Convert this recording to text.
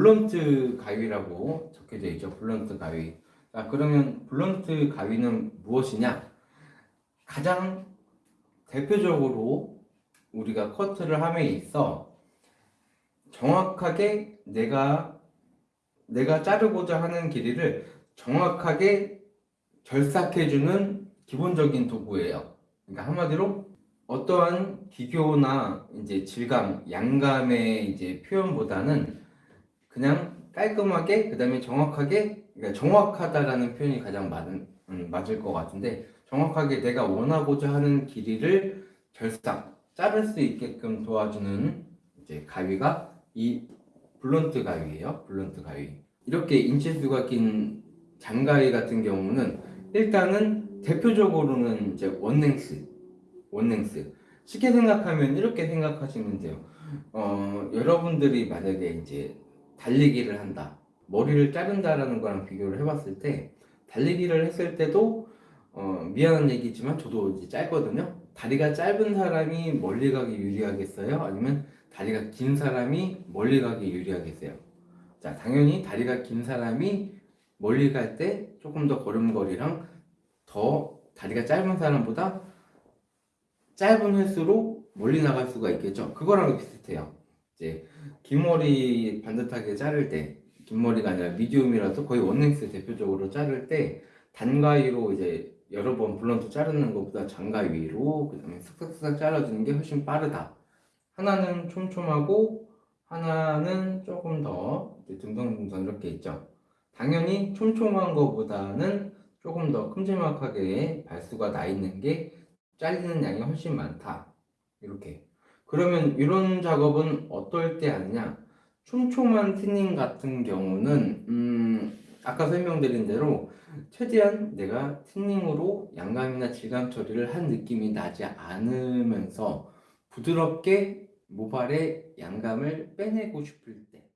blunt 가위라고 적혀져 있죠. blunt 가위. 자, 그러면 blunt 가위는 무엇이냐? 가장 대표적으로 우리가 커트를 함에 있어 정확하게 내가 내가 자르고자 하는 길이를 정확하게 결삭해주는 기본적인 도구예요. 그러니까 한마디로 어떠한 기교나 이제 질감, 양감의 이제 표현보다는 그냥 깔끔하게 그 다음에 정확하게 그러니까 정확하다라는 표현이 가장 맞은, 음, 맞을 것 같은데 정확하게 내가 원하고자 하는 길이를 결삭 자를 수 있게끔 도와주는 이제 가위가 이 blunt 가위예요. blunt 가위. 이렇게 인치수가 긴 장가위 같은 경우는 일단은 대표적으로는 이제 one length, one length. 쉽게 생각하면 이렇게 생각하시면 돼요. 어, 여러분들이 만약에 이제 달리기를 한다. 머리를 자른다라는 거랑 비교를 해봤을 때 달리기를 했을 때도 어, 미안한 얘기지만 저도 이제 짧거든요. 다리가 짧은 사람이 멀리 가기 유리하겠어요? 아니면 다리가 긴 사람이 멀리 가기 유리하겠어요? 자, 당연히 다리가 긴 사람이 멀리 갈 때 조금 더 걸음걸이랑 더 다리가 짧은 사람보다 짧은 횟수로 멀리 나갈 수가 있겠죠. 그거랑 비슷해요. 이제 긴 머리 반듯하게 자를 때, 긴 머리가 아니라 medium이라서 거의 one length 대표적으로 자를 때 단가위로 이제 여러 번 blunt 자르는 것보다 장가위로 그다음에 슥슥슥 잘라주는 게 훨씬 빠르다. 하나는 촘촘하고 하나는 조금 더 둥덩둥덩 이렇게 있죠. 당연히 촘촘한 것보다는 조금 더 큼지막하게 발수가 나 있는 게 잘리는 양이 훨씬 많다. 이렇게. 그러면 이런 작업은 어떨 때 하느냐? 촘촘한 티닝 같은 경우는 음, 아까 설명드린 대로 최대한 내가 티닝으로 양감이나 질감 처리를 한 느낌이 나지 않으면서 부드럽게 모발의 양감을 빼내고 싶을 때